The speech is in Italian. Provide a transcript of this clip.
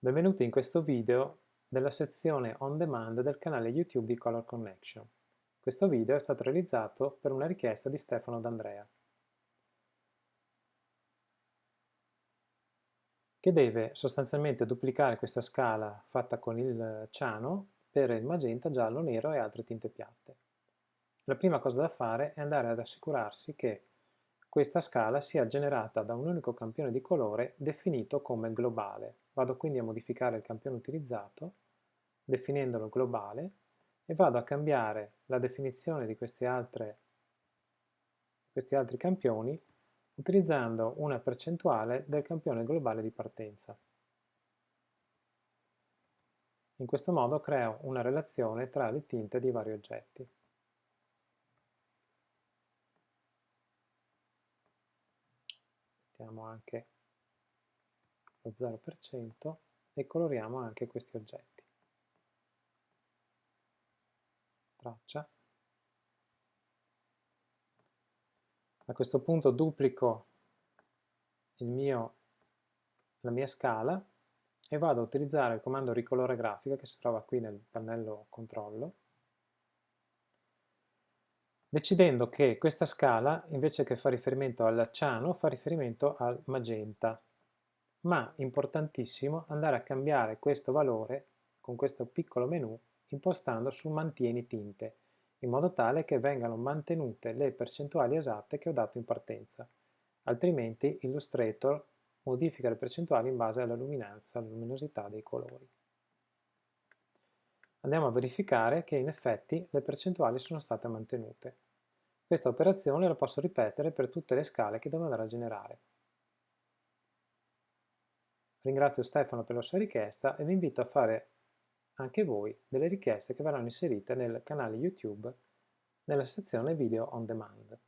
Benvenuti in questo video della sezione On Demand del canale YouTube di Color Connection. Questo video è stato realizzato per una richiesta di Stefano D'Andrea, che deve sostanzialmente duplicare questa scala fatta con il ciano per il magenta, giallo, nero e altre tinte piatte. La prima cosa da fare è andare ad assicurarsi che questa scala sia generata da un unico campione di colore definito come globale. Vado quindi a modificare il campione utilizzato, definendolo globale, e vado a cambiare la definizione di altre, questi altri campioni utilizzando una percentuale del campione globale di partenza. In questo modo creo una relazione tra le tinte di vari oggetti. Mettiamo anche lo 0% e coloriamo anche questi oggetti. Traccia. A questo punto duplico mio, la mia scala e vado a utilizzare il comando ricolore grafica che si trova qui nel pannello controllo decidendo che questa scala, invece che fare riferimento al ciano, fa riferimento al magenta. Ma, importantissimo, andare a cambiare questo valore con questo piccolo menu impostando su mantieni tinte, in modo tale che vengano mantenute le percentuali esatte che ho dato in partenza. Altrimenti Illustrator modifica le percentuali in base alla luminanza, alla luminosità dei colori. Andiamo a verificare che in effetti le percentuali sono state mantenute. Questa operazione la posso ripetere per tutte le scale che devo andare a generare. Ringrazio Stefano per la sua richiesta e vi invito a fare anche voi delle richieste che verranno inserite nel canale YouTube nella sezione Video on Demand.